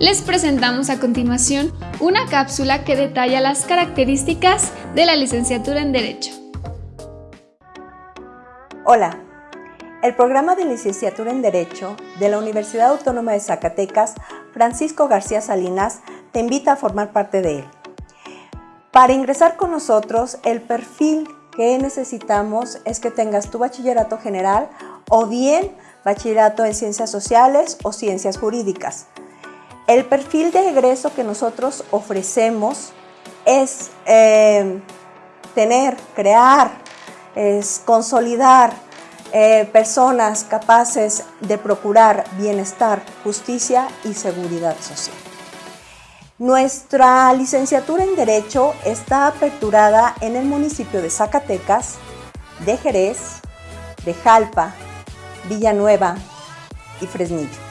Les presentamos a continuación una cápsula que detalla las características de la licenciatura en Derecho. Hola, el programa de licenciatura en Derecho de la Universidad Autónoma de Zacatecas, Francisco García Salinas, te invita a formar parte de él. Para ingresar con nosotros, el perfil que necesitamos es que tengas tu bachillerato general o bien bachillerato en ciencias sociales o ciencias jurídicas. El perfil de egreso que nosotros ofrecemos es eh, tener, crear, es consolidar eh, personas capaces de procurar bienestar, justicia y seguridad social. Nuestra licenciatura en Derecho está aperturada en el municipio de Zacatecas, de Jerez, de Jalpa, Villanueva y Fresnillo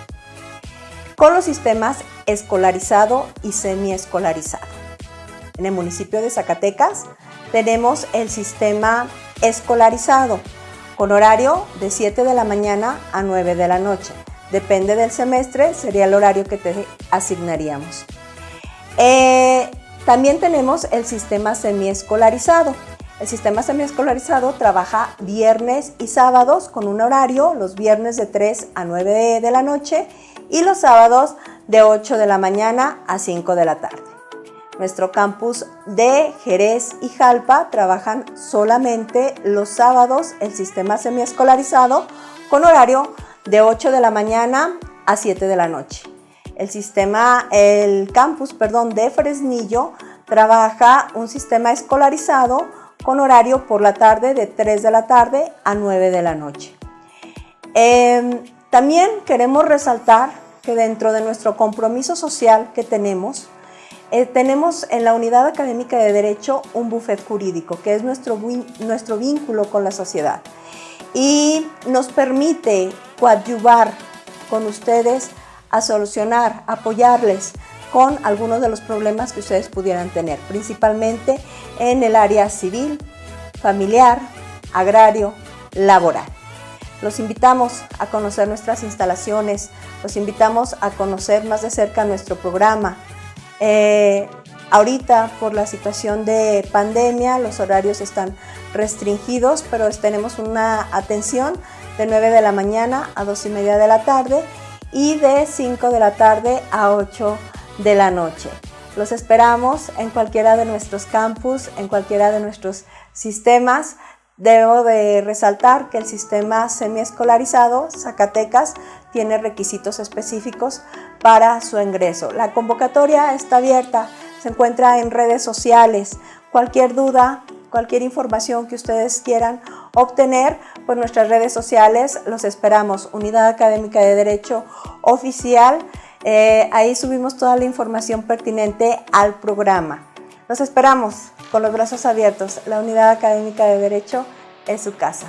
con los sistemas escolarizado y semiescolarizado. En el municipio de Zacatecas tenemos el sistema escolarizado con horario de 7 de la mañana a 9 de la noche. Depende del semestre, sería el horario que te asignaríamos. Eh, también tenemos el sistema semiescolarizado. El sistema semiescolarizado trabaja viernes y sábados con un horario, los viernes de 3 a 9 de la noche y los sábados de 8 de la mañana a 5 de la tarde. Nuestro campus de Jerez y Jalpa trabajan solamente los sábados el sistema semiescolarizado con horario de 8 de la mañana a 7 de la noche. El sistema, el campus, perdón, de Fresnillo trabaja un sistema escolarizado con horario por la tarde de 3 de la tarde a 9 de la noche. Em, también queremos resaltar que dentro de nuestro compromiso social que tenemos, eh, tenemos en la Unidad Académica de Derecho un bufet jurídico, que es nuestro, nuestro vínculo con la sociedad y nos permite coadyuvar con ustedes a solucionar, apoyarles con algunos de los problemas que ustedes pudieran tener, principalmente en el área civil, familiar, agrario, laboral. Los invitamos a conocer nuestras instalaciones, los invitamos a conocer más de cerca nuestro programa. Eh, ahorita, por la situación de pandemia, los horarios están restringidos, pero tenemos una atención de 9 de la mañana a 2 y media de la tarde y de 5 de la tarde a 8 de la noche. Los esperamos en cualquiera de nuestros campus, en cualquiera de nuestros sistemas. Debo de resaltar que el sistema semiescolarizado Zacatecas tiene requisitos específicos para su ingreso. La convocatoria está abierta, se encuentra en redes sociales. Cualquier duda, cualquier información que ustedes quieran obtener por nuestras redes sociales, los esperamos. Unidad Académica de Derecho Oficial, eh, ahí subimos toda la información pertinente al programa. Los esperamos con los brazos abiertos. La Unidad Académica de Derecho es su casa.